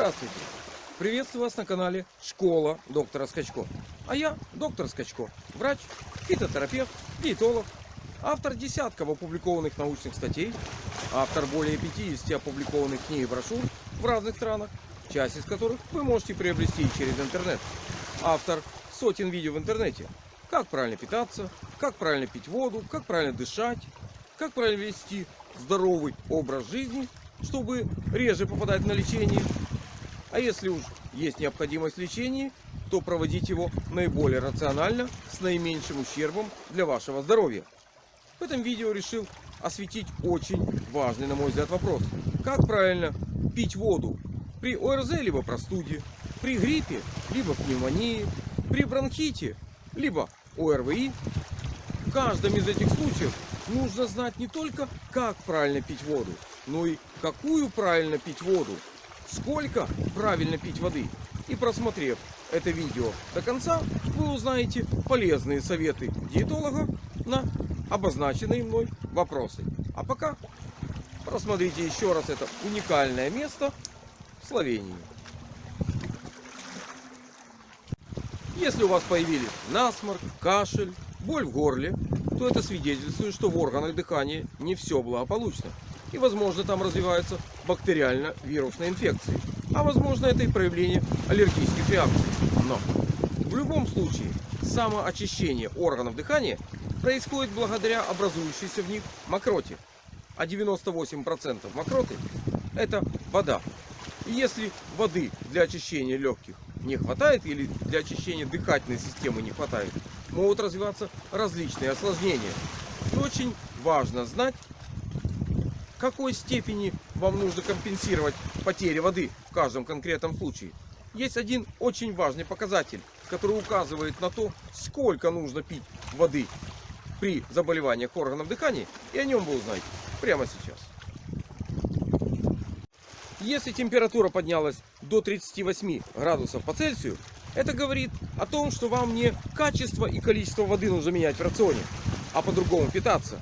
Здравствуйте! Приветствую вас на канале Школа доктора Скачко. А я доктор Скачко, врач, фитотерапевт, диетолог, автор десятков опубликованных научных статей, автор более 50 опубликованных книг и брошюр в разных странах, часть из которых вы можете приобрести через интернет. Автор сотен видео в интернете. Как правильно питаться, как правильно пить воду, как правильно дышать, как правильно вести здоровый образ жизни, чтобы реже попадать на лечение. А если уж есть необходимость лечения, то проводить его наиболее рационально, с наименьшим ущербом для вашего здоровья. В этом видео решил осветить очень важный, на мой взгляд, вопрос. Как правильно пить воду при ОРЗ либо простуде, при гриппе либо пневмонии, при бронхите либо ОРВИ. В каждом из этих случаев нужно знать не только, как правильно пить воду, но и какую правильно пить воду, сколько правильно пить воды. И просмотрев это видео до конца, вы узнаете полезные советы диетолога на обозначенные мной вопросы. А пока просмотрите еще раз это уникальное место в Словении. Если у вас появились насморк, кашель, боль в горле, то это свидетельствует, что в органах дыхания не все благополучно. И возможно там развиваются бактериально-вирусные инфекции. А возможно это и проявление аллергических реакций. Но в любом случае самоочищение органов дыхания происходит благодаря образующейся в них мокроте. А 98% мокроты это вода. И если воды для очищения легких не хватает или для очищения дыхательной системы не хватает, могут развиваться различные осложнения. И очень важно знать, какой степени вам нужно компенсировать потери воды в каждом конкретном случае. Есть один очень важный показатель, который указывает на то, сколько нужно пить воды при заболеваниях органов дыхания, и о нем вы узнаете прямо сейчас. Если температура поднялась до 38 градусов по Цельсию, это говорит о том, что вам не качество и количество воды нужно менять в рационе, а по-другому питаться.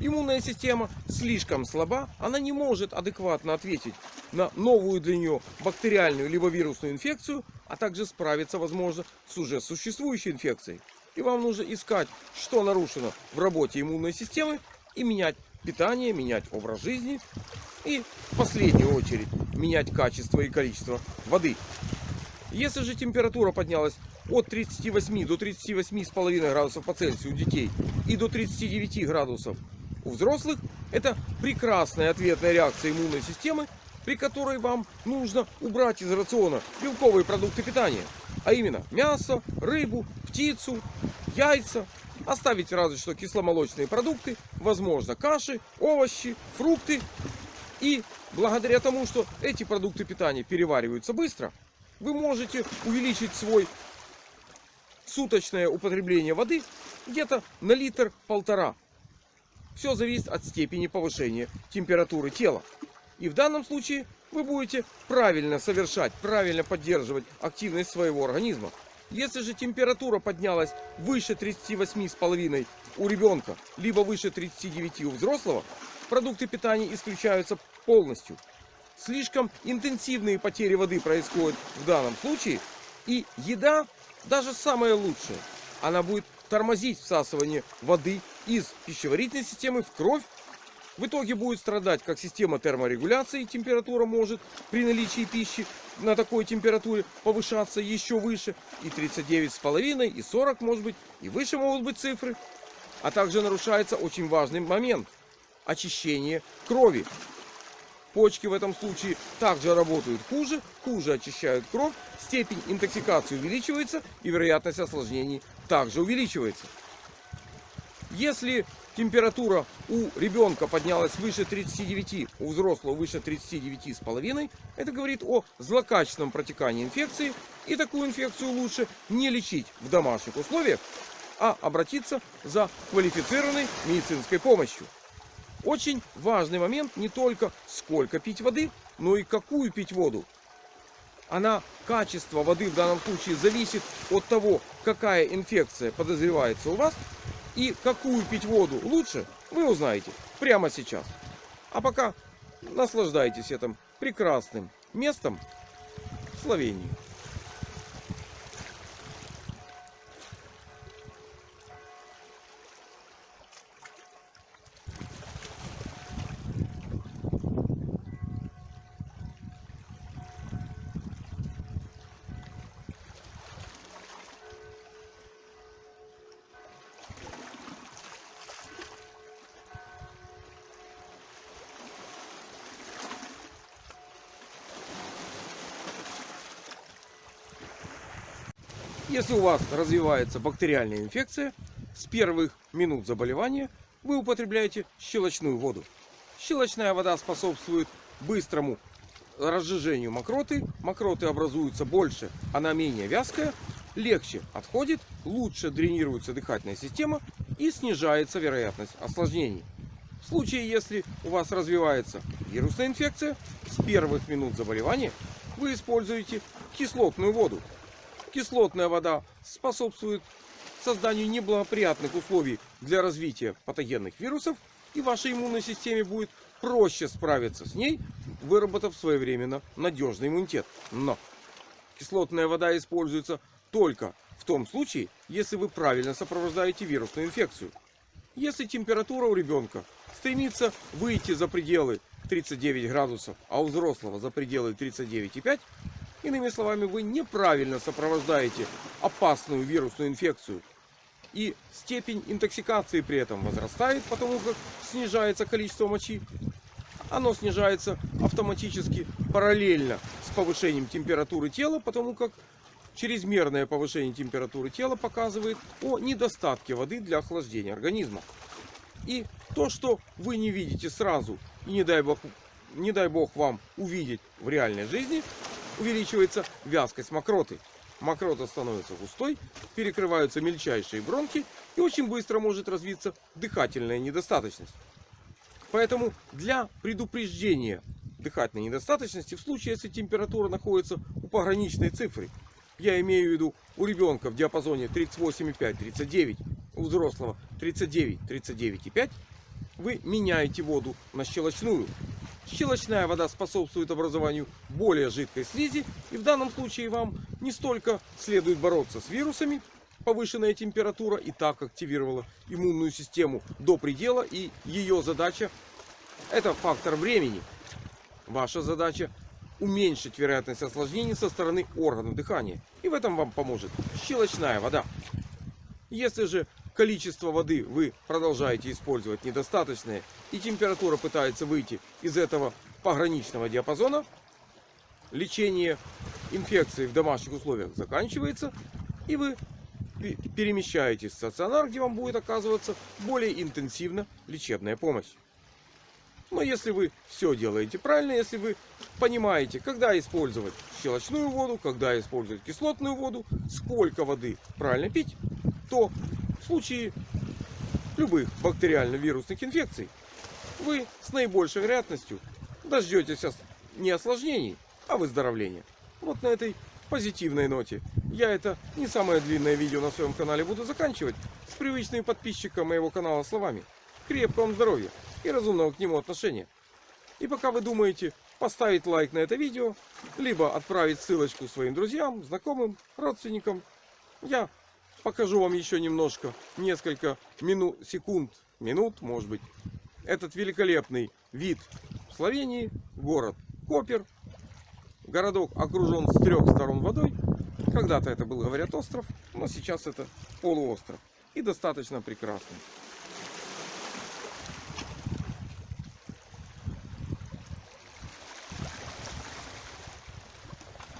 Иммунная система слишком слаба, она не может адекватно ответить на новую для нее бактериальную либо вирусную инфекцию, а также справиться, возможно, с уже существующей инфекцией. И вам нужно искать, что нарушено в работе иммунной системы и менять питание, менять образ жизни и в последнюю очередь менять качество и количество воды. Если же температура поднялась от 38 до 38,5 градусов по Цельсию у детей и до 39 градусов у взрослых, это прекрасная ответная реакция иммунной системы, при которой вам нужно убрать из рациона белковые продукты питания, а именно мясо, рыбу, птицу, яйца, оставить разве что кисломолочные продукты, возможно каши, овощи, фрукты и благодаря тому, что эти продукты питания перевариваются быстро, вы можете увеличить свой суточное употребление воды где-то на литр-полтора. Все зависит от степени повышения температуры тела. И в данном случае вы будете правильно совершать, правильно поддерживать активность своего организма. Если же температура поднялась выше 38,5 у ребенка, либо выше 39 у взрослого, продукты питания исключаются полностью. Слишком интенсивные потери воды происходят в данном случае. И еда, даже самая лучшая, она будет тормозить всасывание воды из пищеварительной системы в кровь. В итоге будет страдать как система терморегуляции, температура может при наличии пищи на такой температуре повышаться еще выше. И 39,5, и 40 может быть, и выше могут быть цифры. А также нарушается очень важный момент – очищение крови. Почки в этом случае также работают хуже, хуже очищают кровь, степень интоксикации увеличивается и вероятность осложнений также увеличивается. Если температура у ребенка поднялась выше 39, у взрослого выше 39,5, это говорит о злокачественном протекании инфекции. И такую инфекцию лучше не лечить в домашних условиях, а обратиться за квалифицированной медицинской помощью. Очень важный момент не только сколько пить воды, но и какую пить воду. Она, качество воды в данном случае зависит от того, какая инфекция подозревается у вас и какую пить воду лучше, вы узнаете прямо сейчас. А пока наслаждайтесь этим прекрасным местом Словении. Если у вас развивается бактериальная инфекция, с первых минут заболевания вы употребляете щелочную воду. Щелочная вода способствует быстрому разжижению мокроты. Мокроты образуются больше, она менее вязкая, легче отходит, лучше дренируется дыхательная система и снижается вероятность осложнений. В случае, если у вас развивается вирусная инфекция, с первых минут заболевания вы используете кислотную воду. Кислотная вода способствует созданию неблагоприятных условий для развития патогенных вирусов, и вашей иммунной системе будет проще справиться с ней, выработав своевременно надежный иммунитет. Но кислотная вода используется только в том случае, если вы правильно сопровождаете вирусную инфекцию. Если температура у ребенка стремится выйти за пределы 39 градусов, а у взрослого за пределы 39,5, Иными словами, вы неправильно сопровождаете опасную вирусную инфекцию. И степень интоксикации при этом возрастает, потому как снижается количество мочи. Оно снижается автоматически параллельно с повышением температуры тела, потому как чрезмерное повышение температуры тела показывает о недостатке воды для охлаждения организма. И то, что вы не видите сразу, и не дай бог, не дай бог вам увидеть в реальной жизни, увеличивается вязкость мокроты. Мокрота становится густой, перекрываются мельчайшие бронхи и очень быстро может развиться дыхательная недостаточность. Поэтому для предупреждения дыхательной недостаточности в случае, если температура находится у пограничной цифры, я имею в виду у ребенка в диапазоне 38,5-39, у взрослого 39-39,5, вы меняете воду на щелочную Щелочная вода способствует образованию более жидкой слизи. И в данном случае вам не столько следует бороться с вирусами, повышенная температура и так активировала иммунную систему до предела. И ее задача это фактор времени. Ваша задача уменьшить вероятность осложнений со стороны органов дыхания. И в этом вам поможет щелочная вода. Если же количество воды вы продолжаете использовать недостаточное и температура пытается выйти из этого пограничного диапазона, лечение инфекции в домашних условиях заканчивается и вы перемещаетесь в стационар, где вам будет оказываться более интенсивно лечебная помощь. Но если вы все делаете правильно, если вы понимаете, когда использовать щелочную воду, когда использовать кислотную воду, сколько воды правильно пить, то случае любых бактериально-вирусных инфекций вы с наибольшей вероятностью дождетесь не осложнений, а выздоровления. Вот на этой позитивной ноте я это не самое длинное видео на своем канале буду заканчивать с привычными подписчикам моего канала словами. Крепкого вам здоровья и разумного к нему отношения. И пока вы думаете поставить лайк на это видео, либо отправить ссылочку своим друзьям, знакомым, родственникам, я покажу вам еще немножко, несколько минут, секунд, минут, может быть, этот великолепный вид в Словении, город Копер. Городок окружен с трех сторон водой. Когда-то это был, говорят, остров, но сейчас это полуостров. И достаточно прекрасный.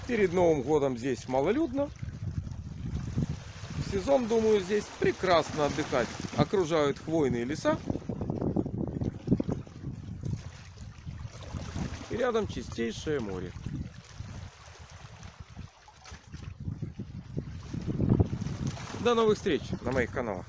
Перед Новым годом здесь малолюдно, сезон, думаю, здесь прекрасно отдыхать. Окружают хвойные леса. И рядом чистейшее море. До новых встреч на моих каналах.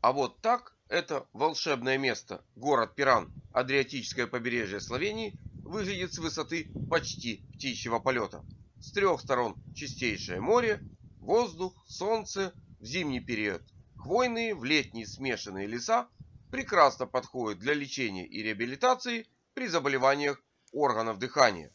А вот так это волшебное место, город Пиран, Адриатическое побережье Словении, выглядит с высоты почти птичьего полета. С трех сторон чистейшее море, Воздух, солнце в зимний период. Хвойные в летние смешанные леса прекрасно подходят для лечения и реабилитации при заболеваниях органов дыхания.